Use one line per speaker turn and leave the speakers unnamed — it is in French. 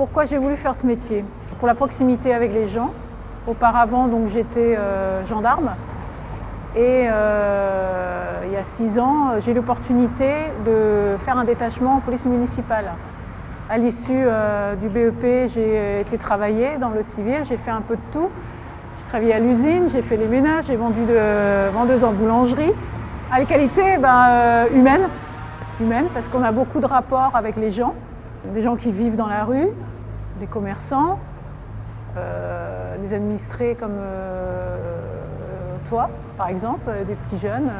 Pourquoi j'ai voulu faire ce métier Pour la proximité avec les gens. Auparavant, donc j'étais euh, gendarme. Et euh, il y a six ans, j'ai eu l'opportunité de faire un détachement en police municipale. À l'issue euh, du BEP, j'ai été travailler dans le civil, j'ai fait un peu de tout. J'ai travaillé à l'usine, j'ai fait les ménages, j'ai vendu de vendeuse en boulangerie. À la qualité ben, humaine, humaine, parce qu'on a beaucoup de rapports avec les gens, des gens qui vivent dans la rue, des commerçants, euh, des administrés comme euh, toi, par exemple, des petits jeunes.